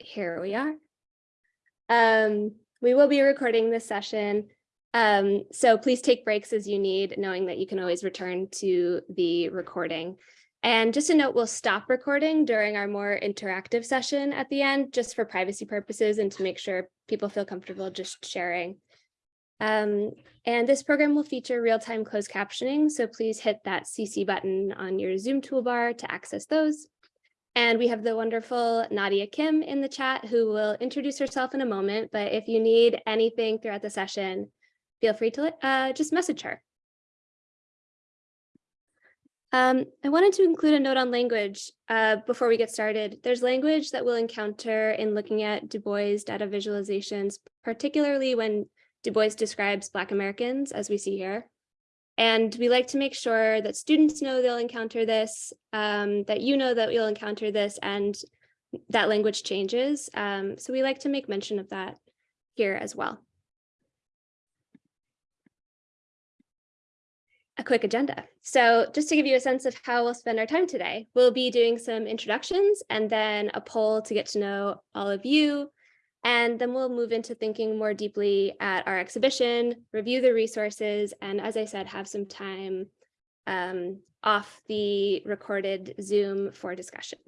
here we are. Um, we will be recording this session. Um, so please take breaks as you need, knowing that you can always return to the recording. And just a note, we'll stop recording during our more interactive session at the end, just for privacy purposes and to make sure people feel comfortable just sharing. Um, and this program will feature real-time closed captioning, so please hit that CC button on your Zoom toolbar to access those. And we have the wonderful Nadia Kim in the chat who will introduce herself in a moment, but if you need anything throughout the session, feel free to uh, just message her. Um, I wanted to include a note on language uh, before we get started. There's language that we'll encounter in looking at Du Bois data visualizations, particularly when Du Bois describes Black Americans, as we see here. And we like to make sure that students know they'll encounter this, um, that you know that you'll encounter this, and that language changes. Um, so we like to make mention of that here as well. a quick agenda. So just to give you a sense of how we'll spend our time today, we'll be doing some introductions and then a poll to get to know all of you. And then we'll move into thinking more deeply at our exhibition, review the resources, and as I said, have some time um, off the recorded Zoom for discussion.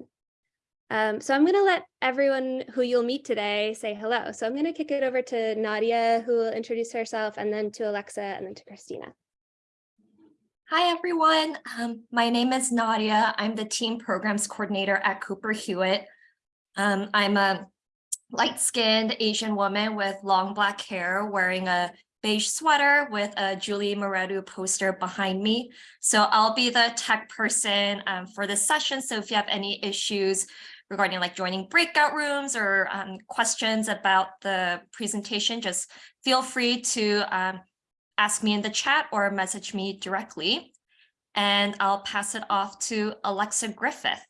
Um, so I'm going to let everyone who you'll meet today say hello. So I'm going to kick it over to Nadia, who will introduce herself, and then to Alexa, and then to Christina. Hi, everyone. Um, my name is Nadia. I'm the team programs coordinator at Cooper Hewitt. Um, I'm a light-skinned Asian woman with long black hair wearing a beige sweater with a Julie Mehretu poster behind me. So I'll be the tech person um, for this session. So if you have any issues regarding like joining breakout rooms or um, questions about the presentation, just feel free to um, ask me in the chat or message me directly. And I'll pass it off to Alexa Griffith.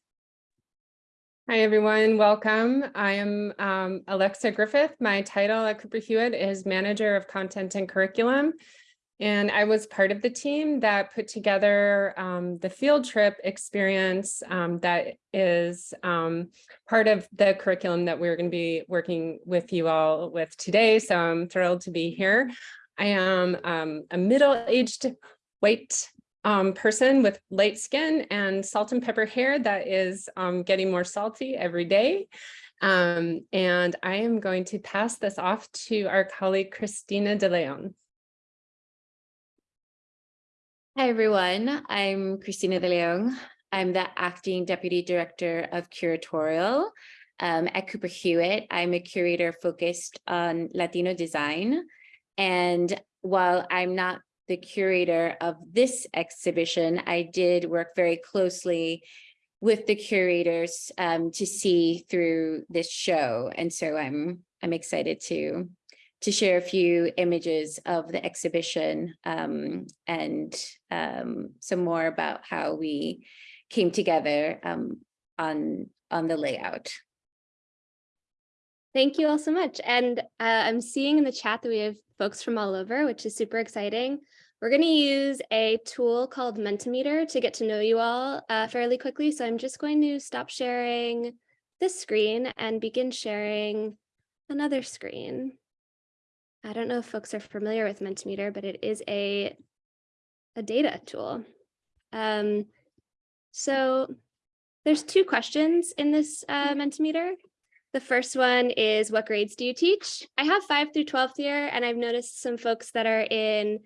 Hi, everyone. Welcome. I am um, Alexa Griffith. My title at Cooper Hewitt is Manager of Content and Curriculum. And I was part of the team that put together um, the field trip experience um, that is um, part of the curriculum that we're going to be working with you all with today. So I'm thrilled to be here. I am um, a middle-aged white um, person with light skin and salt and pepper hair that is um, getting more salty every day. Um, and I am going to pass this off to our colleague, Christina De Leon. Hi, everyone. I'm Christina De Leon. I'm the acting deputy director of curatorial um, at Cooper Hewitt. I'm a curator focused on Latino design. And while I'm not the curator of this exhibition, I did work very closely with the curators um, to see through this show. And so I'm I'm excited to to share a few images of the exhibition um, and um, some more about how we came together um, on on the layout. Thank you all so much. And uh, I'm seeing in the chat that we have folks from all over, which is super exciting. We're going to use a tool called Mentimeter to get to know you all uh, fairly quickly. So I'm just going to stop sharing this screen and begin sharing another screen. I don't know if folks are familiar with Mentimeter, but it is a, a data tool. Um, so there's two questions in this uh, Mentimeter. The first one is what grades do you teach? I have 5 through 12th year and I've noticed some folks that are in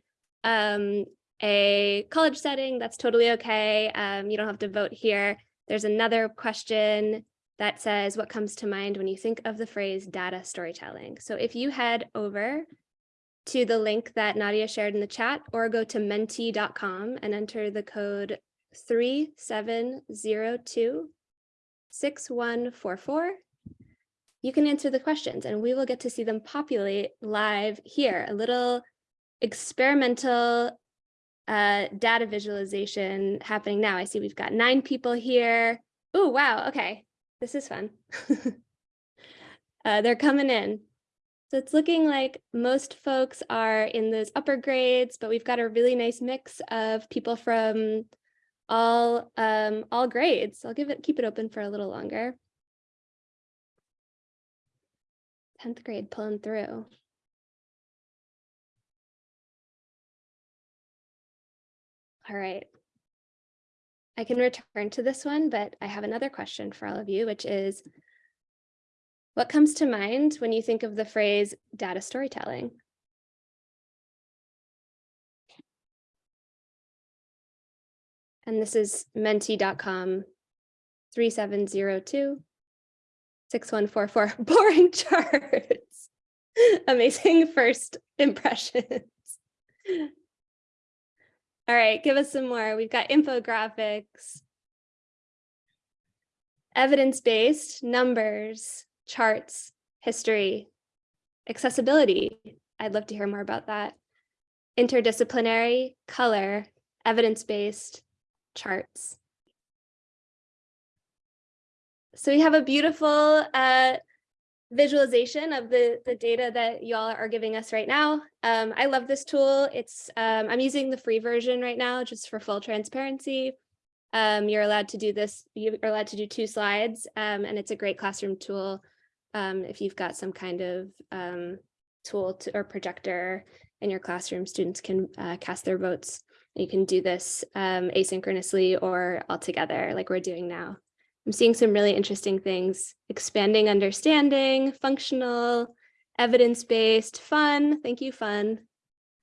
um, a college setting. That's totally okay. Um, you don't have to vote here. There's another question that says what comes to mind when you think of the phrase data storytelling. So if you head over to the link that Nadia shared in the chat or go to menti.com and enter the code 3702 6144 you can answer the questions and we will get to see them populate live here, a little experimental uh, data visualization happening now. I see we've got nine people here. Oh, wow. Okay, this is fun. uh, they're coming in. So it's looking like most folks are in those upper grades, but we've got a really nice mix of people from all um, all grades. I'll give it keep it open for a little longer. 10th grade pulling through. All right. I can return to this one, but I have another question for all of you, which is, what comes to mind when you think of the phrase data storytelling? And this is menti.com 3702 6144 boring charts. Amazing first impressions. All right, give us some more. We've got infographics, evidence-based, numbers, charts, history, accessibility. I'd love to hear more about that. Interdisciplinary, color, evidence-based, charts. So we have a beautiful uh, visualization of the, the data that y'all are giving us right now. Um, I love this tool. It's um, I'm using the free version right now just for full transparency. Um, you're allowed to do this, you're allowed to do two slides um, and it's a great classroom tool um, if you've got some kind of um, tool to, or projector in your classroom, students can uh, cast their votes. You can do this asynchronously or all together like we're doing now. I'm seeing some really interesting things, expanding understanding, functional, evidence-based, fun, thank you, fun,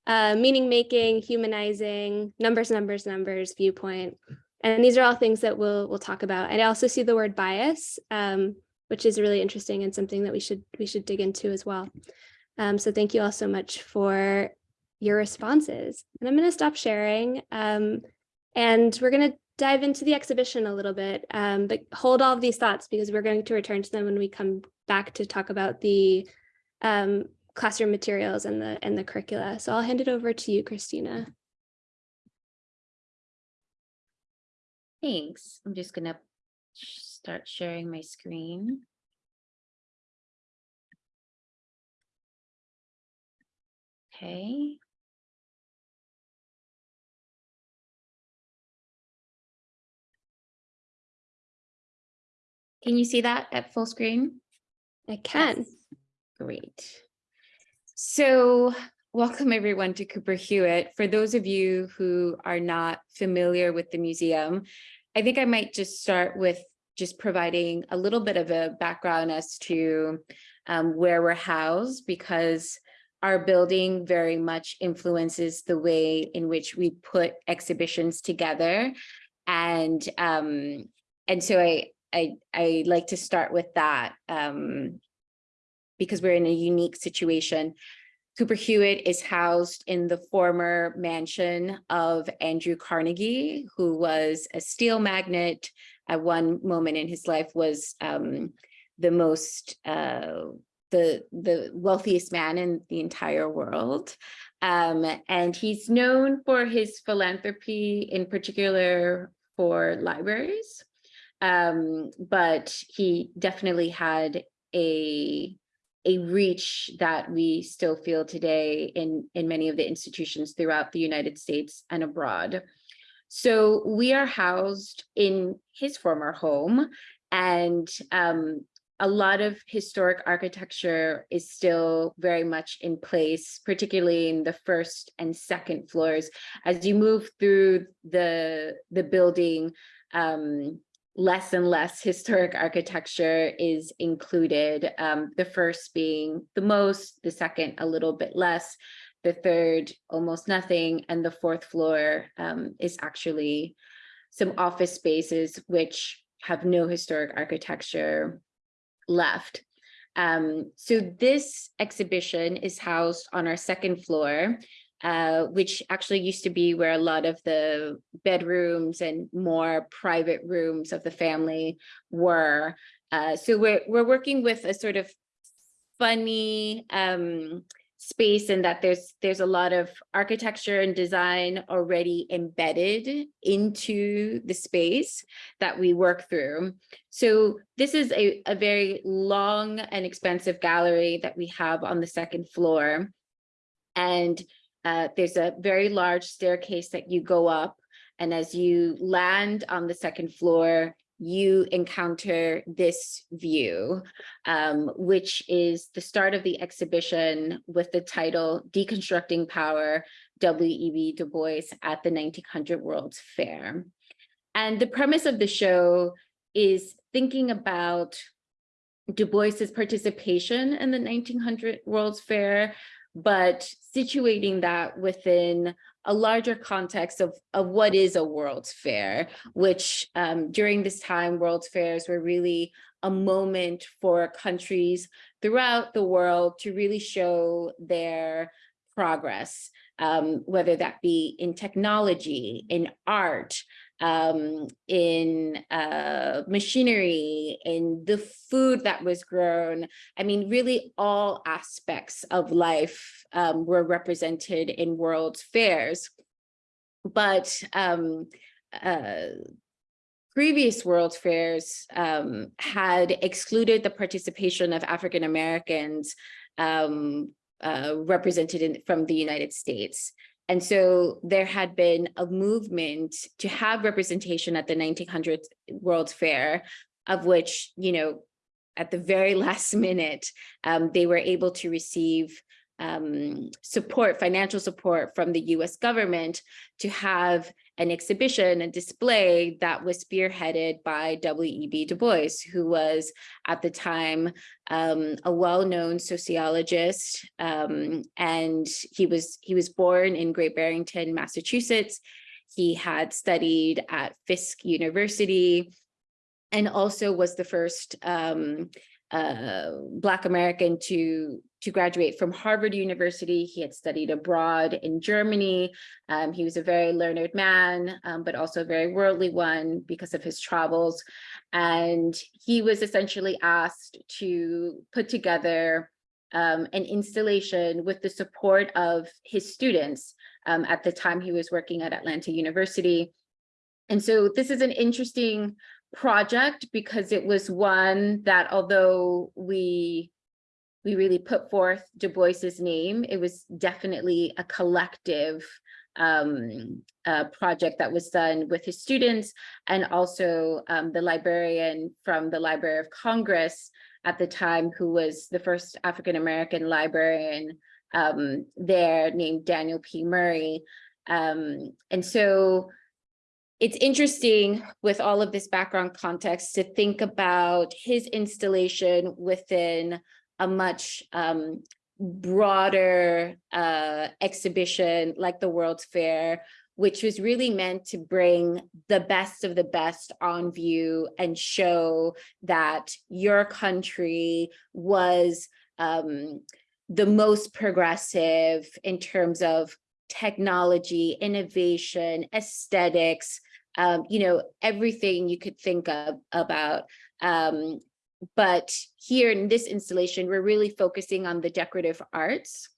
uh, meaning making, humanizing, numbers, numbers, numbers, viewpoint. And these are all things that we'll, we'll talk about. And I also see the word bias, um, which is really interesting and something that we should, we should dig into as well. Um, so thank you all so much for your responses. And I'm going to stop sharing. Um, and we're going to dive into the exhibition a little bit, um, but hold all of these thoughts because we're going to return to them when we come back to talk about the um, classroom materials and the and the curricula. So I'll hand it over to you, Christina. Thanks. I'm just gonna start sharing my screen. Okay. Can you see that at full screen? I can. Yes. Great. So welcome everyone to Cooper Hewitt. For those of you who are not familiar with the museum, I think I might just start with just providing a little bit of a background as to um, where we're housed because our building very much influences the way in which we put exhibitions together. And, um, and so I, I, I like to start with that um, because we're in a unique situation. Cooper Hewitt is housed in the former mansion of Andrew Carnegie, who was a steel magnate at one moment in his life was um, the most, uh, the, the wealthiest man in the entire world. Um, and he's known for his philanthropy, in particular for libraries um, but he definitely had a a reach that we still feel today in in many of the institutions throughout the United States and abroad. So we are housed in his former home and um, a lot of historic architecture is still very much in place, particularly in the first and second floors. As you move through the, the building, um, less and less historic architecture is included. Um, the first being the most, the second a little bit less, the third almost nothing, and the fourth floor um, is actually some office spaces which have no historic architecture left. Um, so this exhibition is housed on our second floor uh, which actually used to be where a lot of the bedrooms and more private rooms of the family were. Uh, so we're, we're working with a sort of funny um, space in that there's there's a lot of architecture and design already embedded into the space that we work through. So this is a, a very long and expensive gallery that we have on the second floor. And uh, there's a very large staircase that you go up. And as you land on the second floor, you encounter this view, um, which is the start of the exhibition with the title Deconstructing Power, W.E.B. Du Bois at the 1900 World's Fair. And the premise of the show is thinking about Du Bois's participation in the 1900 World's Fair, but situating that within a larger context of, of what is a World's Fair, which um, during this time, World's Fairs were really a moment for countries throughout the world to really show their progress, um, whether that be in technology, in art, um, in uh, machinery, in the food that was grown. I mean, really all aspects of life um, were represented in World's Fairs. But um, uh, previous World's Fairs um, had excluded the participation of African Americans um, uh, represented in, from the United States. And so there had been a movement to have representation at the 1900 World's Fair, of which, you know, at the very last minute, um, they were able to receive um, support, financial support from the US government to have an exhibition and display that was spearheaded by W.E.B. Du Bois, who was at the time um, a well-known sociologist, um, and he was he was born in Great Barrington, Massachusetts. He had studied at Fisk University and also was the first um, uh, Black American to, to graduate from Harvard University. He had studied abroad in Germany. Um, he was a very learned man, um, but also a very worldly one because of his travels. And he was essentially asked to put together um, an installation with the support of his students. Um, at the time he was working at Atlanta University. And so this is an interesting project because it was one that although we we really put forth Du Bois's name, it was definitely a collective um, uh, project that was done with his students and also um, the librarian from the Library of Congress at the time, who was the first African-American librarian um, there named Daniel P. Murray. Um, and so it's interesting with all of this background context to think about his installation within a much um, broader uh, exhibition like the World's Fair, which was really meant to bring the best of the best on view and show that your country was um, the most progressive in terms of technology, innovation, aesthetics, um, you know, everything you could think of about. Um, but here in this installation, we're really focusing on the decorative arts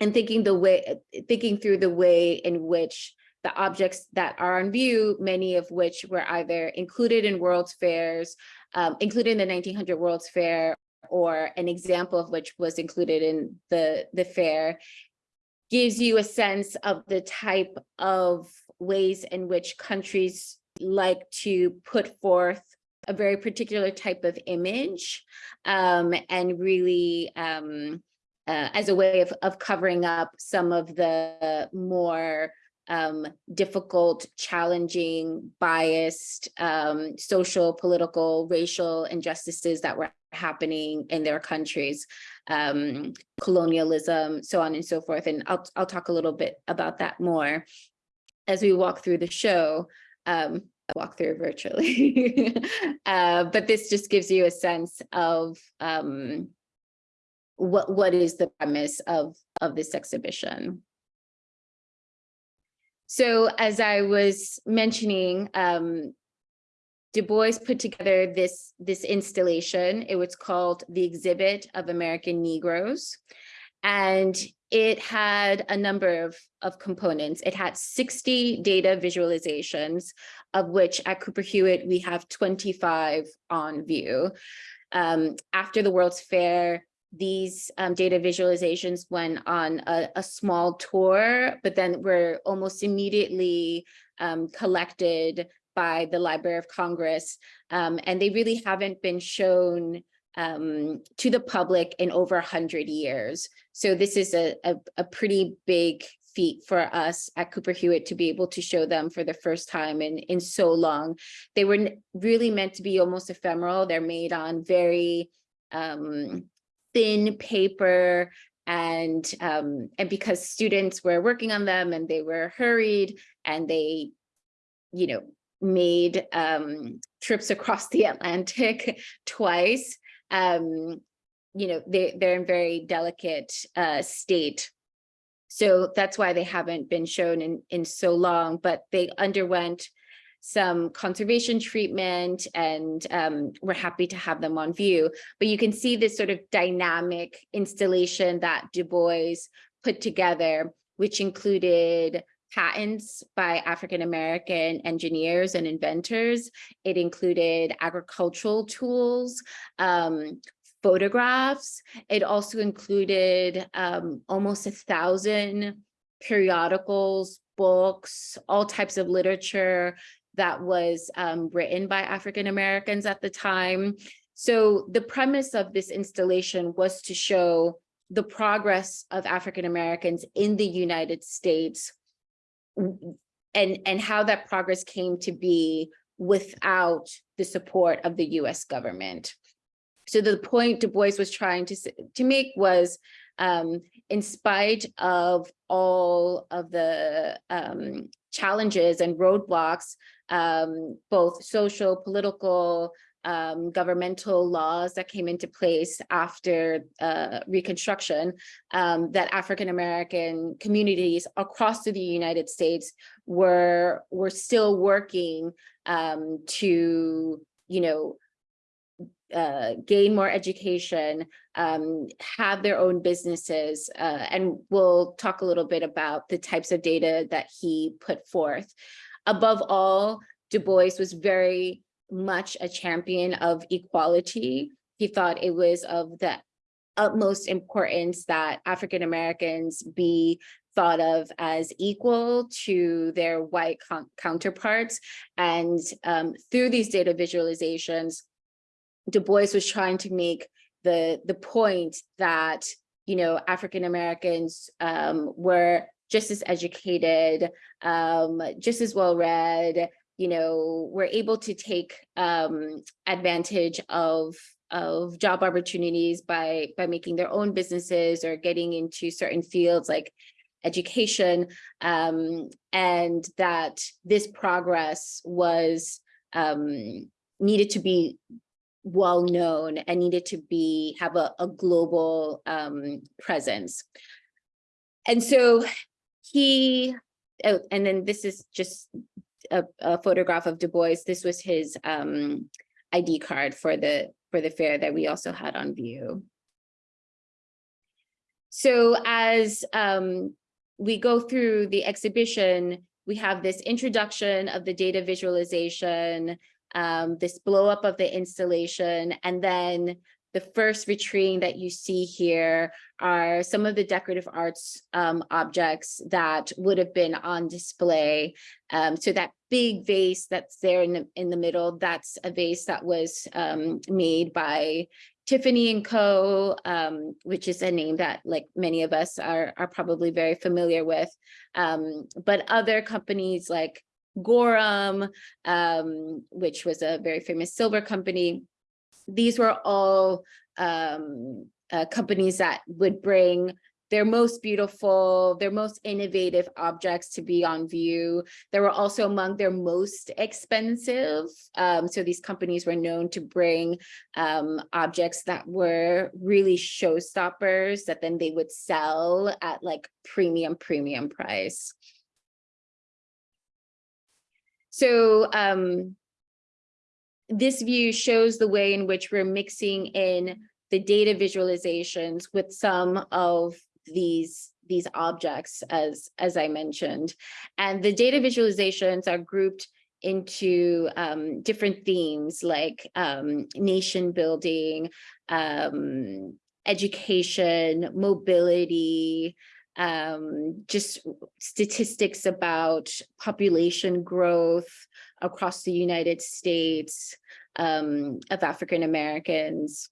and thinking the way, thinking through the way in which the objects that are on view, many of which were either included in World's Fairs, um, included in the 1900 World's Fair, or an example of which was included in the, the fair, gives you a sense of the type of ways in which countries like to put forth a very particular type of image um, and really um, uh, as a way of, of covering up some of the more um, difficult, challenging, biased, um, social, political, racial injustices that were happening in their countries, um, colonialism, so on and so forth. And I'll, I'll talk a little bit about that more as we walk through the show, um, walk through virtually. uh, but this just gives you a sense of um, what, what is the premise of, of this exhibition. So as I was mentioning, um, Du Bois put together this, this installation. It was called The Exhibit of American Negroes. And it had a number of, of components. It had 60 data visualizations, of which at Cooper Hewitt, we have 25 on view. Um, after the World's Fair, these um, data visualizations went on a, a, small tour, but then were almost immediately um, collected by the Library of Congress. Um, and they really haven't been shown um, to the public in over 100 years. So this is a, a, a pretty big feat for us at Cooper Hewitt to be able to show them for the first time in, in so long. They were really meant to be almost ephemeral. They're made on very um, thin paper and um, and because students were working on them and they were hurried and they, you know, made um, trips across the Atlantic twice, um, you know, they, they're in very delicate uh, state. So that's why they haven't been shown in, in so long, but they underwent some conservation treatment and um, we're happy to have them on view. But you can see this sort of dynamic installation that Du Bois put together, which included patents by African-American engineers and inventors. It included agricultural tools, um, photographs. It also included um, almost a thousand periodicals, books, all types of literature that was um, written by African-Americans at the time. So the premise of this installation was to show the progress of African-Americans in the United States and, and how that progress came to be without the support of the US government. So the point Du Bois was trying to, to make was, um, in spite of all of the um, challenges and roadblocks, um, both social, political, um, governmental laws that came into place after uh, Reconstruction, um, that African-American communities across the United States were, were still working um, to, you know, uh, gain more education, um, have their own businesses, uh, and we'll talk a little bit about the types of data that he put forth. Above all, Du Bois was very much a champion of equality. He thought it was of the utmost importance that African Americans be thought of as equal to their white counterparts. And um, through these data visualizations, Du Bois was trying to make the the point that you know African Americans um, were just as educated, um, just as well read, you know, were able to take um, advantage of of job opportunities by by making their own businesses or getting into certain fields like education, um, and that this progress was um, needed to be well known and needed to be have a, a global um, presence. And so he, oh, and then this is just a, a photograph of Du Bois. This was his um, ID card for the for the fair that we also had on view. So as um, we go through the exhibition, we have this introduction of the data visualization, um, this blow up of the installation, and then the first vitrine that you see here are some of the decorative arts um, objects that would have been on display. Um, so that big vase that's there in the, in the middle, that's a vase that was um, made by Tiffany and Co., um, which is a name that like many of us are, are probably very familiar with. Um, but other companies like Gorham, um, which was a very famous silver company. These were all um, uh, companies that would bring their most beautiful, their most innovative objects to be on view. They were also among their most expensive. Um, so these companies were known to bring um, objects that were really showstoppers that then they would sell at like premium, premium price. So um, this view shows the way in which we're mixing in the data visualizations with some of these these objects as as I mentioned. And the data visualizations are grouped into um, different themes like um, nation building, um, education, mobility, um, just statistics about population growth across the United States um, of African Americans.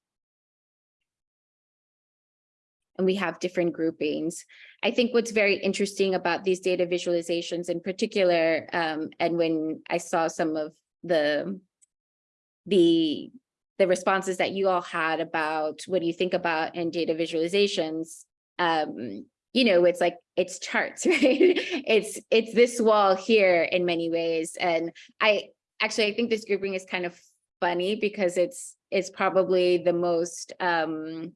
And we have different groupings. I think what's very interesting about these data visualizations in particular, um, and when I saw some of the the the responses that you all had about what do you think about in data visualizations, um, you know, it's like it's charts, right? it's it's this wall here in many ways. And I actually I think this grouping is kind of funny because it's it's probably the most um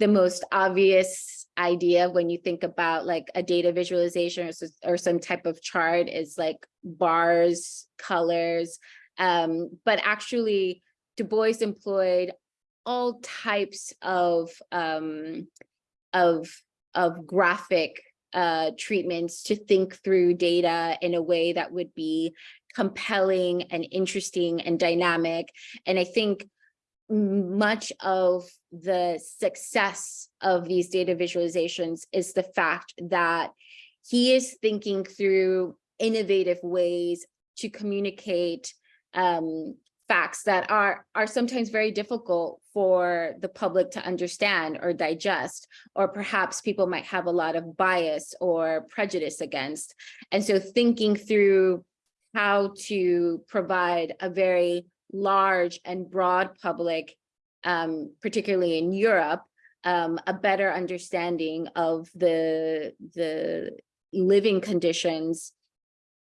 the most obvious idea when you think about like a data visualization or, or some type of chart is like bars, colors. Um, but actually Du Bois employed all types of um, of of graphic uh, treatments to think through data in a way that would be compelling and interesting and dynamic. And I think much of the success of these data visualizations is the fact that he is thinking through innovative ways to communicate um, facts that are are sometimes very difficult for the public to understand or digest, or perhaps people might have a lot of bias or prejudice against. And so thinking through how to provide a very large and broad public, um, particularly in Europe, um, a better understanding of the, the living conditions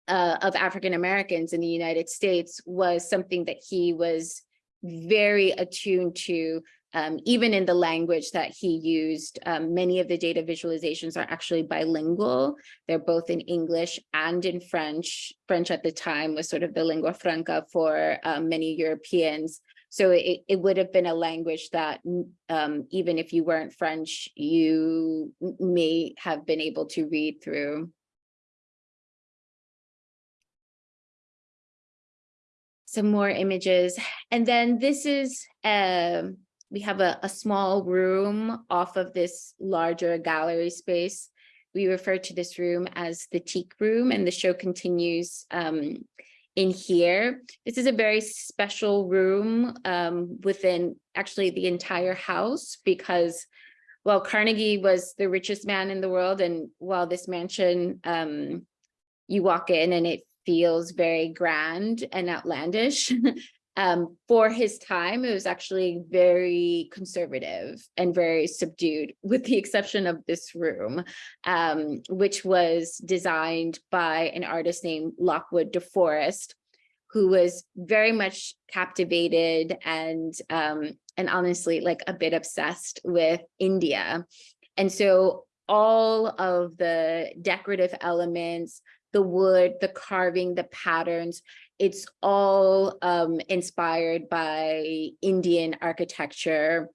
uh, of African Americans in the United States was something that he was very attuned to, um, even in the language that he used. Um, many of the data visualizations are actually bilingual. They're both in English and in French. French at the time was sort of the lingua franca for um, many Europeans. So it, it would have been a language that mm, um, even if you weren't French, you may have been able to read through. Some more images. And then this is, um, we have a, a small room off of this larger gallery space. We refer to this room as the teak room and the show continues um, in here. This is a very special room um, within actually the entire house because well, Carnegie was the richest man in the world. And while this mansion, um, you walk in and it feels very grand and outlandish. um, for his time, it was actually very conservative and very subdued, with the exception of this room, um, which was designed by an artist named Lockwood DeForest, who was very much captivated and um, and honestly like a bit obsessed with India. And so all of the decorative elements, the wood, the carving, the patterns, it's all um, inspired by Indian architecture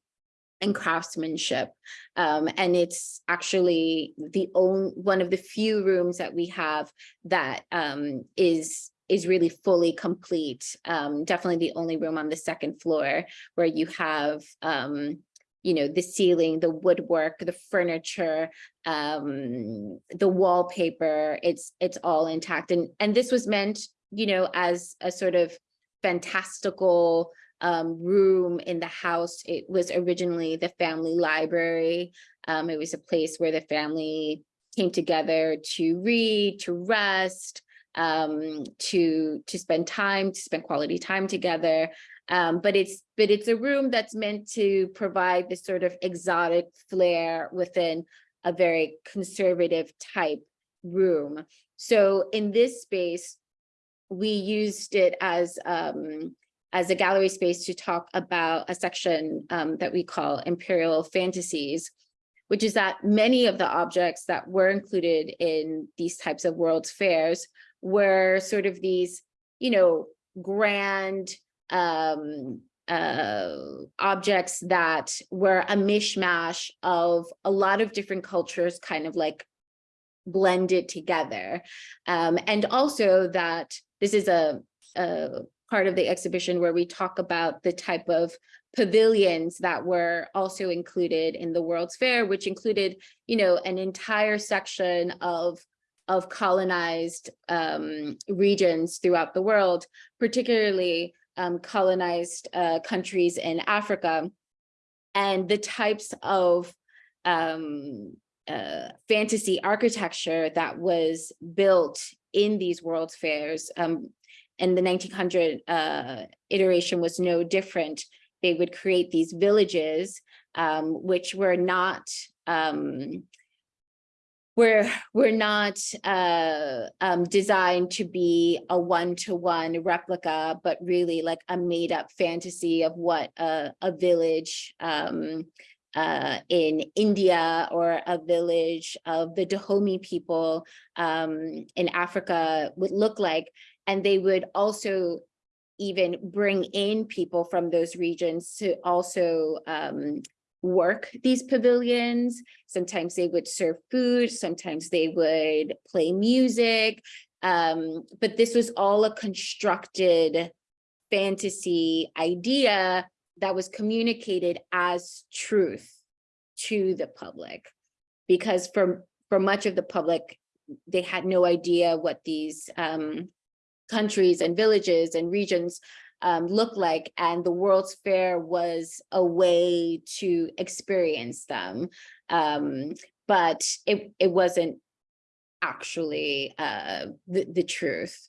and craftsmanship. Um, and it's actually the only one of the few rooms that we have that um, is is really fully complete. Um, definitely the only room on the second floor where you have um, you know, the ceiling, the woodwork, the furniture, um, the wallpaper, it's it's all intact. And and this was meant, you know, as a sort of fantastical um, room in the house. It was originally the family library. Um, it was a place where the family came together to read, to rest, um, to to spend time, to spend quality time together. Um, but it's but it's a room that's meant to provide this sort of exotic flair within a very conservative type room. So in this space, we used it as um, as a gallery space to talk about a section um, that we call Imperial Fantasies, which is that many of the objects that were included in these types of World's Fairs were sort of these, you know, grand um, uh, objects that were a mishmash of a lot of different cultures kind of like blended together. Um, and also that this is a, a part of the exhibition where we talk about the type of pavilions that were also included in the World's Fair, which included, you know, an entire section of of colonized um, regions throughout the world, particularly um, colonized uh, countries in Africa, and the types of um, uh, fantasy architecture that was built in these World's Fairs. Um, and the 1900 uh, iteration was no different. They would create these villages, um, which were not um, we're we're not uh, um, designed to be a one-to-one replica, but really like a made-up fantasy of what a, a village um, uh, in India or a village of the Dahomey people um, in Africa would look like. And they would also even bring in people from those regions to also um, work these pavilions. Sometimes they would serve food, sometimes they would play music. Um, but this was all a constructed fantasy idea that was communicated as truth to the public. Because for, for much of the public, they had no idea what these um, countries and villages and regions um, look like and the World's Fair was a way to experience them. Um, but it, it wasn't actually uh, the, the truth.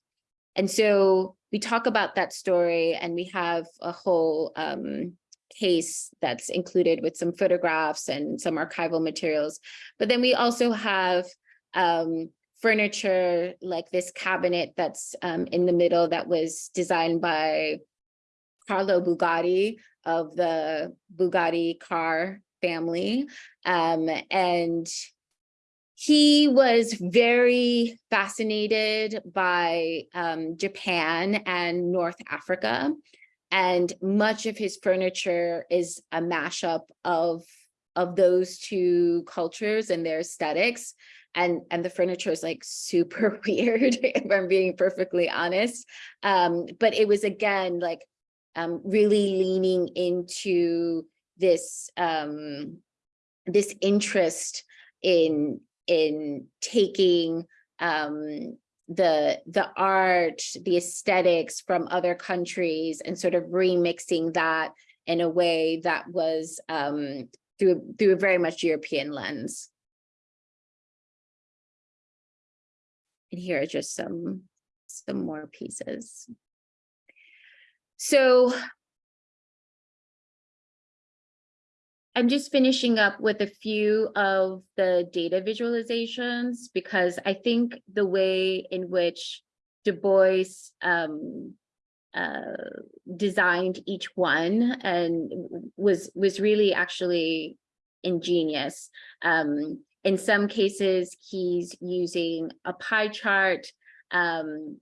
And so we talk about that story and we have a whole um, case that's included with some photographs and some archival materials. But then we also have um, furniture like this cabinet that's um, in the middle that was designed by Carlo Bugatti of the Bugatti car family. Um, and he was very fascinated by um, Japan and North Africa. And much of his furniture is a mashup of, of those two cultures and their aesthetics and and the furniture is like super weird if i'm being perfectly honest um but it was again like um really leaning into this um this interest in in taking um the the art the aesthetics from other countries and sort of remixing that in a way that was um through through a very much european lens And here are just some, some more pieces. So I'm just finishing up with a few of the data visualizations because I think the way in which Du Bois um, uh, designed each one and was was really actually ingenious. Um, in some cases, he's using a pie chart, um,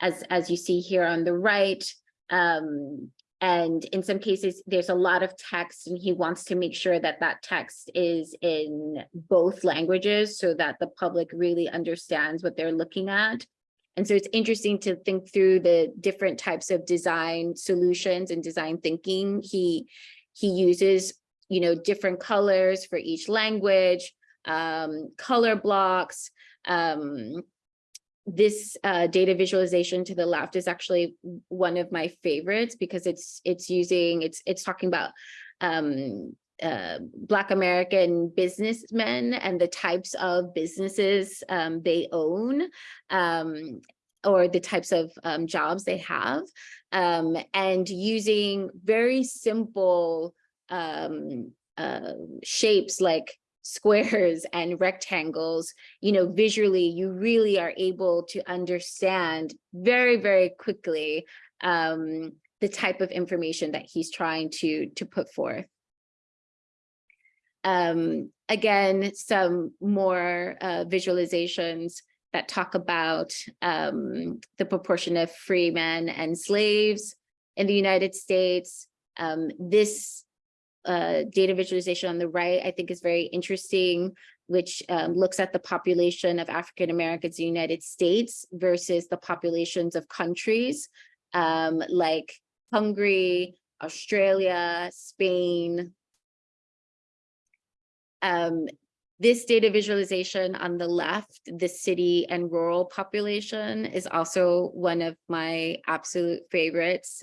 as, as you see here on the right. Um, and in some cases, there's a lot of text and he wants to make sure that that text is in both languages so that the public really understands what they're looking at. And so it's interesting to think through the different types of design solutions and design thinking. He, he uses, you know, different colors for each language um, color blocks. Um, this uh, data visualization to the left is actually one of my favorites because it's it's using it's it's talking about um, uh, Black American businessmen and the types of businesses um, they own um, or the types of um, jobs they have um, and using very simple um, uh, shapes like squares and rectangles, you know, visually, you really are able to understand very, very quickly um, the type of information that he's trying to, to put forth. Um, again, some more uh, visualizations that talk about um, the proportion of free men and slaves in the United States. Um, this uh, data visualization on the right, I think is very interesting, which um, looks at the population of African Americans in the United States versus the populations of countries um, like Hungary, Australia, Spain. Um, this data visualization on the left, the city and rural population is also one of my absolute favorites.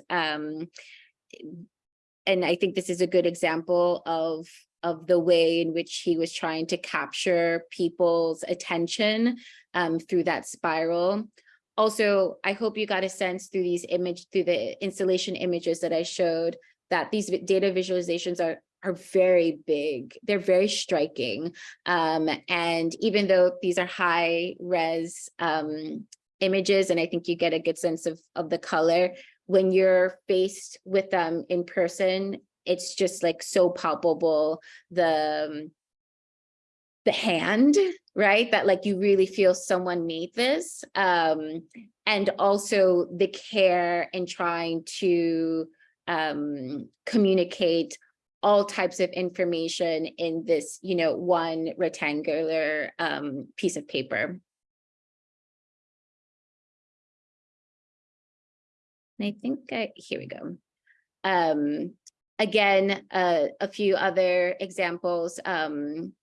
And I think this is a good example of of the way in which he was trying to capture people's attention um, through that spiral. Also, I hope you got a sense through these image, through the installation images that I showed, that these data visualizations are are very big. They're very striking. Um, and even though these are high res um, images, and I think you get a good sense of, of the color, when you're faced with them in person, it's just like so palpable, the, the hand, right? That like you really feel someone made this. Um, and also the care in trying to um, communicate all types of information in this, you know, one rectangular um, piece of paper. And I think I, here we go. Um, again, uh, a few other examples um,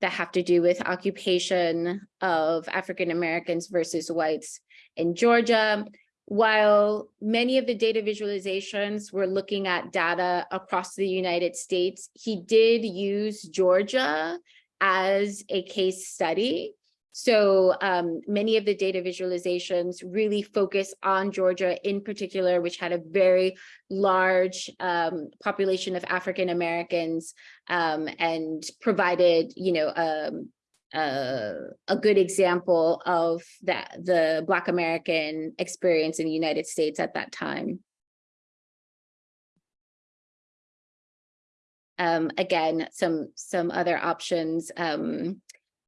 that have to do with occupation of African Americans versus whites in Georgia. While many of the data visualizations were looking at data across the United States, he did use Georgia as a case study. So um, many of the data visualizations really focus on Georgia in particular, which had a very large um, population of African Americans um, and provided, you know, um, uh, a good example of that the Black American experience in the United States at that time. Um, again, some some other options. Um,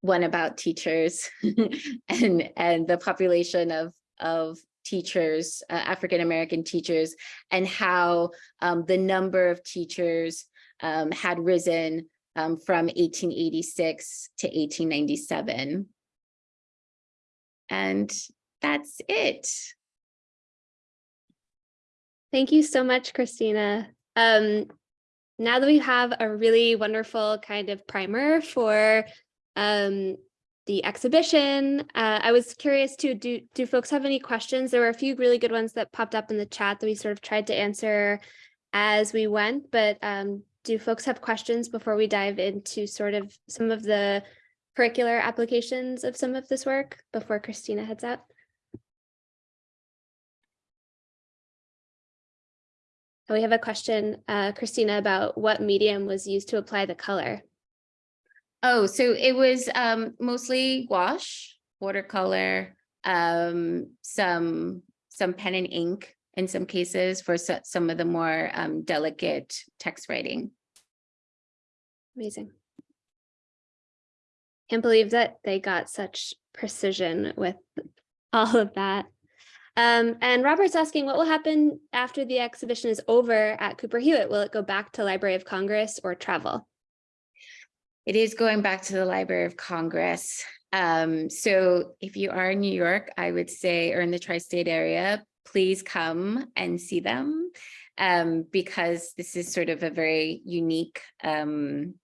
one about teachers and and the population of of teachers, uh, African American teachers, and how um, the number of teachers um, had risen um, from 1886 to 1897. And that's it. Thank you so much, Christina. Um, now that we have a really wonderful kind of primer for um, the exhibition, uh, I was curious too, do, do folks have any questions? There were a few really good ones that popped up in the chat that we sort of tried to answer as we went, but um, do folks have questions before we dive into sort of some of the curricular applications of some of this work before Christina heads out? We have a question, uh, Christina, about what medium was used to apply the color. Oh, so it was um, mostly gouache, watercolor, um, some some pen and ink, in some cases for some of the more um, delicate text writing. Amazing. Can't believe that they got such precision with all of that. Um, and Robert's asking what will happen after the exhibition is over at Cooper Hewitt? Will it go back to Library of Congress or travel? It is going back to the Library of Congress. Um, so if you are in New York, I would say, or in the tri-state area, please come and see them um, because this is sort of a very unique um,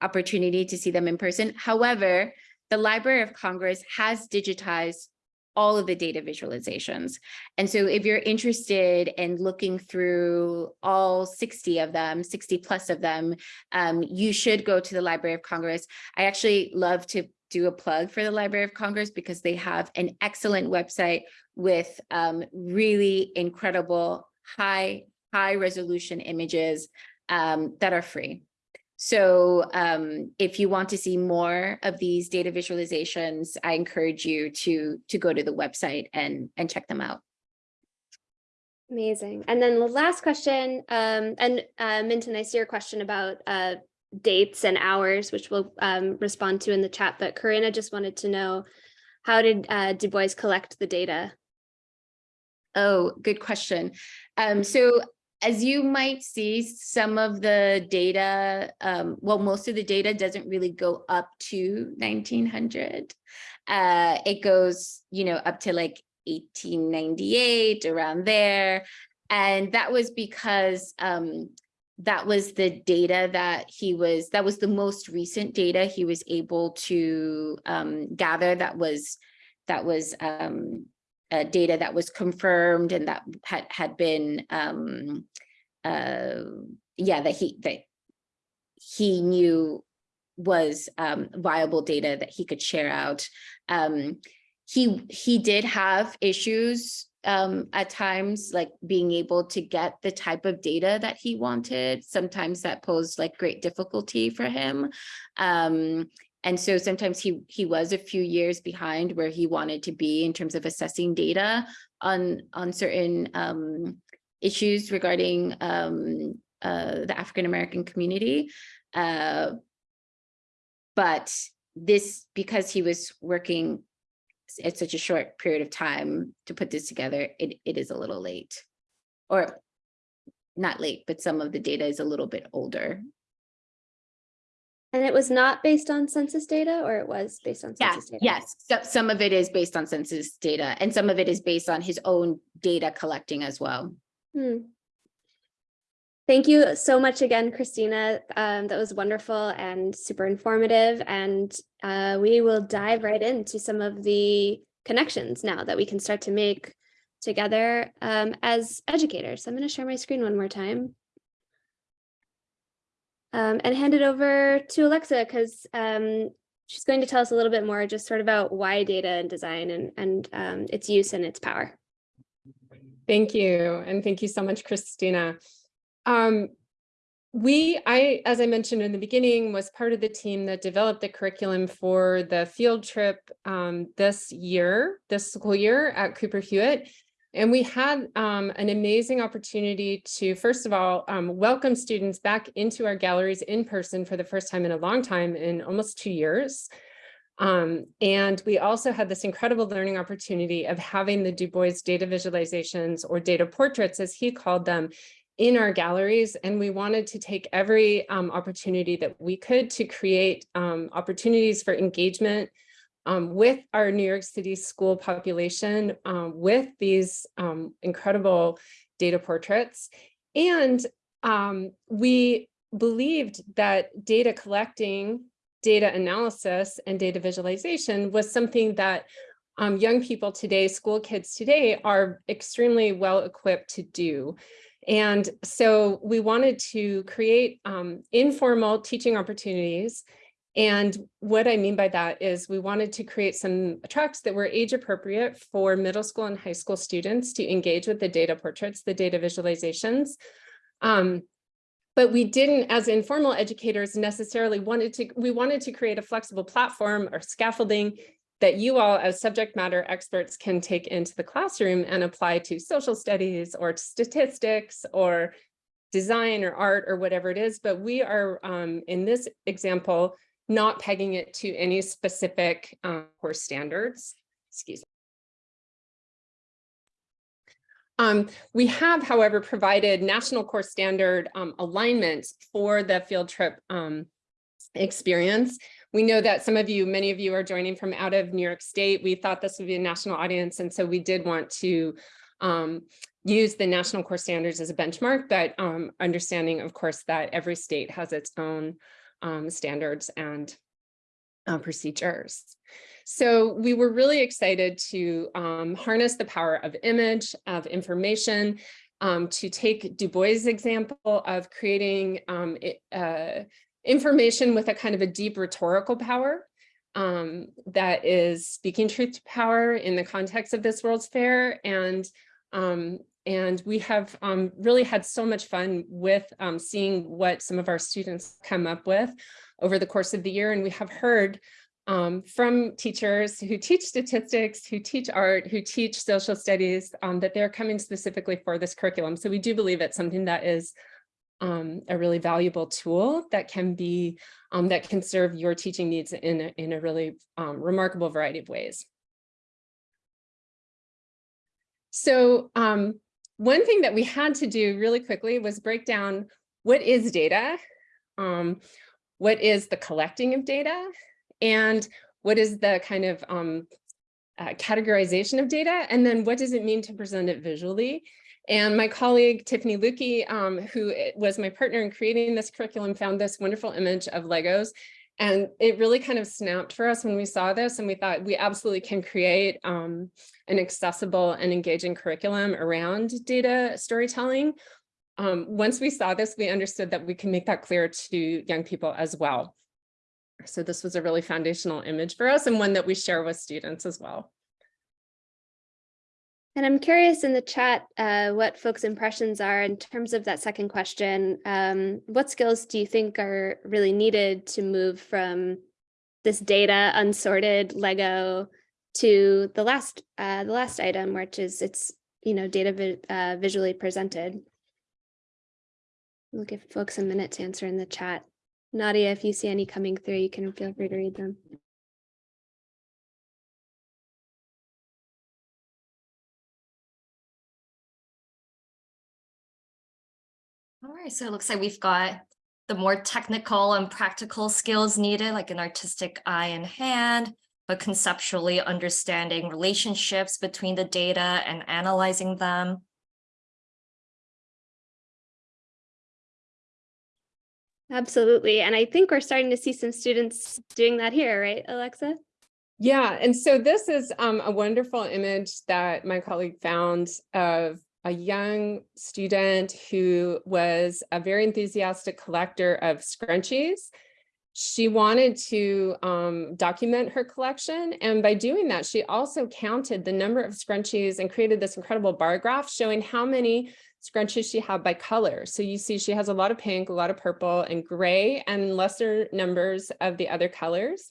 opportunity to see them in person. However, the Library of Congress has digitized all of the data visualizations. And so if you're interested in looking through all 60 of them, 60 plus of them, um, you should go to the Library of Congress. I actually love to do a plug for the Library of Congress because they have an excellent website with um, really incredible high, high resolution images um, that are free. So um, if you want to see more of these data visualizations, I encourage you to, to go to the website and, and check them out. Amazing. And then the last question, um, and uh, Minton, I see your question about uh, dates and hours, which we'll um, respond to in the chat, but Corinna just wanted to know, how did uh, Du Bois collect the data? Oh, good question. Um, so as you might see, some of the data, um, well, most of the data doesn't really go up to 1900. Uh, it goes, you know, up to like 1898, around there. and that was because um, that was the data that he was, that was the most recent data he was able to um, gather that was, that was um, uh, data that was confirmed and that had, had been, um, uh, yeah, that he, that he knew was um, viable data that he could share out. Um, he he did have issues um, at times, like being able to get the type of data that he wanted. Sometimes that posed like great difficulty for him. And so sometimes he he was a few years behind where he wanted to be in terms of assessing data on on certain um, issues regarding um, uh, the African American community. Uh, but this, because he was working at such a short period of time to put this together, it, it is a little late. Or not late, but some of the data is a little bit older. And it was not based on census data or it was based on Yeah, census data? yes, so some of it is based on census data and some of it is based on his own data collecting as well. Hmm. Thank you so much again, Christina. Um, that was wonderful and super informative. And uh, we will dive right into some of the connections now that we can start to make together um, as educators. I'm going to share my screen one more time. Um, and hand it over to Alexa because um, she's going to tell us a little bit more just sort of about why data and design and, and um, its use and its power. Thank you. And thank you so much, Christina. Um, we, I, as I mentioned in the beginning, was part of the team that developed the curriculum for the field trip um, this year, this school year at Cooper Hewitt. And we had um, an amazing opportunity to, first of all, um, welcome students back into our galleries in person for the first time in a long time, in almost two years. Um, and we also had this incredible learning opportunity of having the Du Bois data visualizations or data portraits, as he called them, in our galleries. And we wanted to take every um, opportunity that we could to create um, opportunities for engagement um, with our New York City school population um, with these um, incredible data portraits. And um, we believed that data collecting, data analysis, and data visualization was something that um, young people today, school kids today, are extremely well equipped to do. And so we wanted to create um, informal teaching opportunities and what I mean by that is we wanted to create some tracks that were age appropriate for middle school and high school students to engage with the data portraits, the data visualizations. Um, but we didn't, as informal educators, necessarily wanted to, we wanted to create a flexible platform or scaffolding that you all as subject matter experts can take into the classroom and apply to social studies or statistics or design or art or whatever it is. But we are, um, in this example, not pegging it to any specific um, course standards. Excuse me. Um, we have, however, provided national course standard um, alignment for the field trip um, experience. We know that some of you, many of you are joining from out of New York State. We thought this would be a national audience, and so we did want to um, use the national course standards as a benchmark, but um, understanding, of course, that every state has its own um, standards and uh, procedures. So we were really excited to um, harness the power of image, of information, um, to take Du Bois' example of creating um, it, uh, information with a kind of a deep rhetorical power um, that is speaking truth to power in the context of this World's Fair. And um, and we have um, really had so much fun with um, seeing what some of our students come up with over the course of the year. And we have heard um, from teachers who teach statistics, who teach art, who teach social studies, um, that they're coming specifically for this curriculum. So we do believe it's something that is um, a really valuable tool that can be, um, that can serve your teaching needs in a, in a really remarkable variety of ways. So um, one thing that we had to do really quickly was break down what is data, um, what is the collecting of data, and what is the kind of um, uh, categorization of data, and then what does it mean to present it visually? And my colleague Tiffany Lukey, um, who was my partner in creating this curriculum, found this wonderful image of Legos. And it really kind of snapped for us when we saw this and we thought we absolutely can create um, an accessible and engaging curriculum around data storytelling. Um, once we saw this, we understood that we can make that clear to young people as well. So this was a really foundational image for us and one that we share with students as well. And I'm curious in the chat uh, what folks' impressions are in terms of that second question. Um, what skills do you think are really needed to move from this data unsorted Lego to the last uh, the last item, which is it's you know data vi uh, visually presented. We'll give folks a minute to answer in the chat. Nadia, if you see any coming through, you can feel free to read them. Right, so it looks like we've got the more technical and practical skills needed, like an artistic eye and hand, but conceptually understanding relationships between the data and analyzing them. Absolutely. And I think we're starting to see some students doing that here, right, Alexa? Yeah, and so this is um, a wonderful image that my colleague found of a young student who was a very enthusiastic collector of scrunchies. She wanted to um, document her collection, and by doing that, she also counted the number of scrunchies and created this incredible bar graph showing how many scrunchies she had by color. So you see she has a lot of pink, a lot of purple and gray and lesser numbers of the other colors.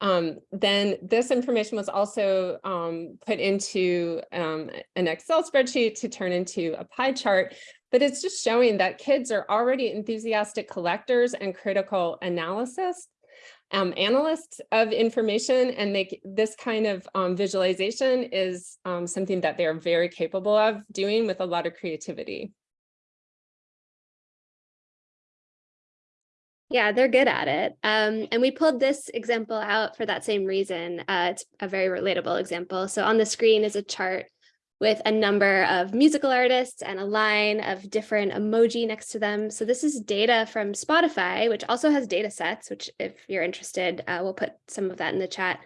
Um, then this information was also um, put into um, an Excel spreadsheet to turn into a pie chart, but it's just showing that kids are already enthusiastic collectors and critical analysis um, analysts of information and they, this kind of um, visualization is um, something that they're very capable of doing with a lot of creativity. Yeah, they're good at it. Um, and we pulled this example out for that same reason. Uh, it's a very relatable example. So on the screen is a chart with a number of musical artists and a line of different emoji next to them. So this is data from Spotify, which also has data sets, which if you're interested, uh, we'll put some of that in the chat.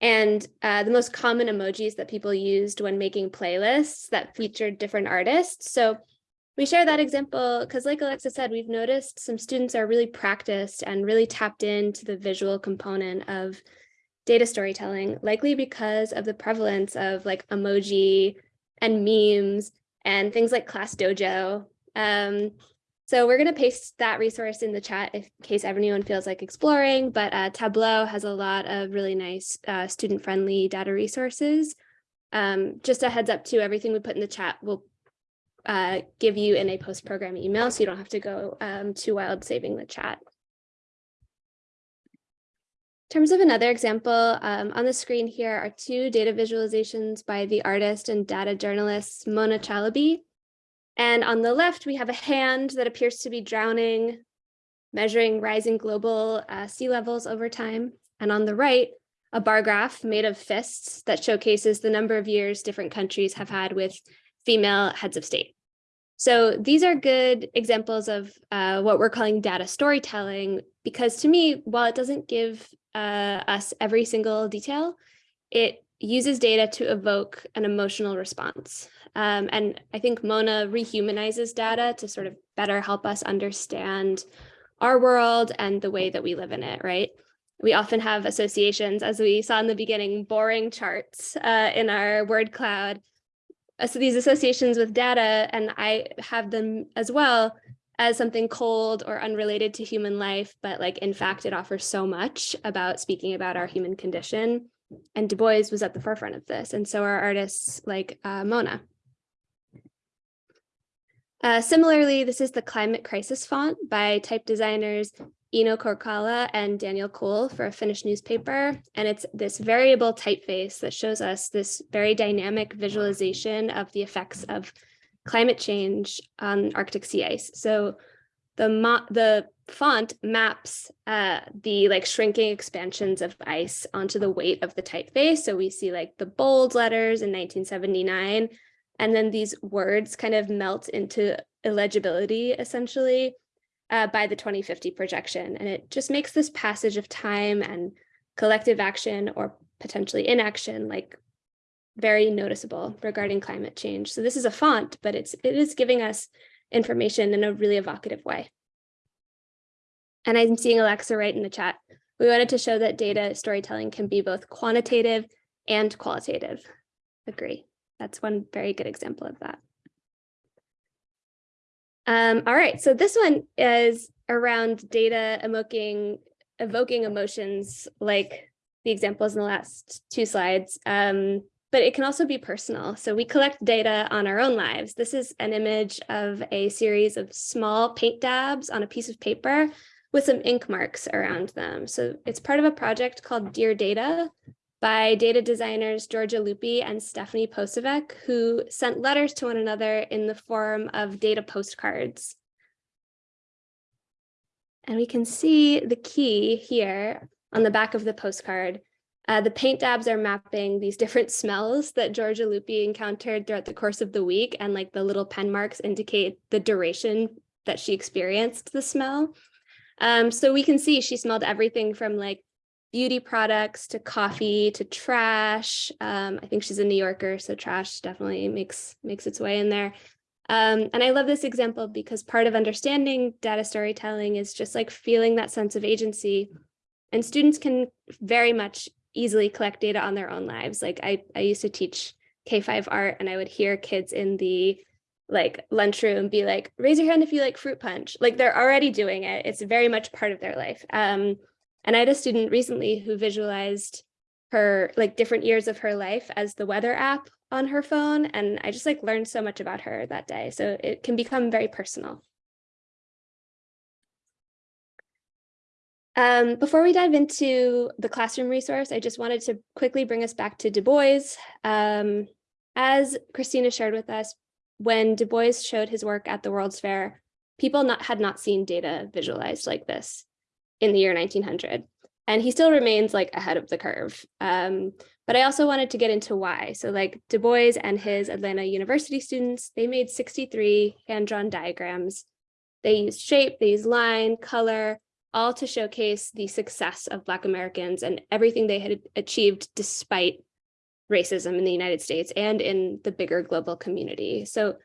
And uh, the most common emojis that people used when making playlists that featured different artists. So we share that example because like Alexa said, we've noticed some students are really practiced and really tapped into the visual component of data storytelling, likely because of the prevalence of like emoji and memes and things like Class Dojo. Um, so we're going to paste that resource in the chat if, in case anyone feels like exploring, but uh, Tableau has a lot of really nice uh, student-friendly data resources. Um, just a heads up too, everything we put in the chat will uh, give you in a post-program email, so you don't have to go um, too wild saving the chat. In terms of another example, um, on the screen here are two data visualizations by the artist and data journalist Mona Chalabi. And on the left, we have a hand that appears to be drowning, measuring rising global uh, sea levels over time. And on the right, a bar graph made of fists that showcases the number of years different countries have had with female heads of state. So these are good examples of uh, what we're calling data storytelling, because to me, while it doesn't give uh, us every single detail, it uses data to evoke an emotional response. Um, and I think Mona rehumanizes data to sort of better help us understand our world and the way that we live in it, right? We often have associations, as we saw in the beginning, boring charts uh, in our word cloud. Uh, so these associations with data, and I have them as well, as something cold or unrelated to human life, but like in fact, it offers so much about speaking about our human condition. And Du Bois was at the forefront of this, and so are artists like uh, Mona. Uh, similarly, this is the climate crisis font by type designers Eino Korkala and Daniel Coull for a Finnish newspaper. And it's this variable typeface that shows us this very dynamic visualization of the effects of climate change on Arctic sea ice. So the the font maps uh, the like shrinking expansions of ice onto the weight of the typeface. So we see like the bold letters in 1979 And then these words kind of melt into illegibility essentially uh, by the 2050 projection. And it just makes this passage of time and collective action or potentially inaction like very noticeable regarding climate change. So this is a font, but it's it is giving us information in a really evocative way. And I'm seeing Alexa right in the chat. We wanted to show that data storytelling can be both quantitative and qualitative. Agree. That's one very good example of that. Um, all right, so this one is around data evoking, evoking emotions like the examples in the last two slides, um, but it can also be personal. So we collect data on our own lives. This is an image of a series of small paint dabs on a piece of paper with some ink marks around them. So it's part of a project called Dear Data by data designers Giorgia Lupi and Stephanie Posavec, who sent letters to one another in the form of data postcards. And we can see the key here on the back of the postcard. Uh, the paint dabs are mapping these different smells that Giorgia Lupi encountered throughout the course of the week, and like the little pen marks indicate the duration that she experienced the smell. Um, so we can see she smelled everything from like beauty products to coffee to trash. Um, I think she's a New Yorker, so trash definitely makes makes its way in there. Um, and I love this example because part of understanding data storytelling is just like feeling that sense of agency. And students can very much easily collect data on their own lives. Like I, I used to teach K5 art and I would hear kids in the like lunchroom be like, raise your hand if you like fruit punch. Like they're already doing it. It's very much part of their life. Um, and I had a student recently who visualized her like different years of her life as the weather app on her phone. And I just like learned so much about her that day. So it can become very personal. Um, before we dive into the classroom resource, I just wanted to quickly bring us back to Du Bois. Um, as Christina shared with us, when Du Bois showed his work at the World's Fair, people not, had not seen data visualized like this in the year 1900. And he still remains like ahead of the curve. Um, but I also wanted to get into why. So like Du Bois and his Atlanta University students, they made 63 hand-drawn diagrams. They used shape, they used line, color, all to showcase the success of Black Americans and everything they had achieved despite racism in the United States and in the bigger global community. So